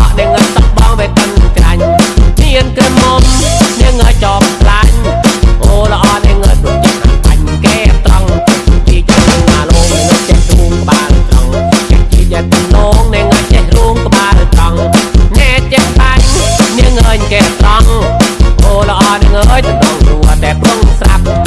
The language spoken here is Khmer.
ក់ដែលងើទឹកបងវាកាន់ក្រាញ់មានក្រមុំនាងចប់ខ្លាញ់អូល្អនាងើទុកចិត្តបាញ់កែត្រង់ទីចាំអាលងនឹងចេះទូងក្បាលត្រង់ចេះជាយ៉ាងនងនាងចេះរួងក្បាលត្រង់ណែចេះបាញ់នាងអើយកែត្រង់អូល្អនាងអើយទៅដល់រួតែព្រងស្រាប់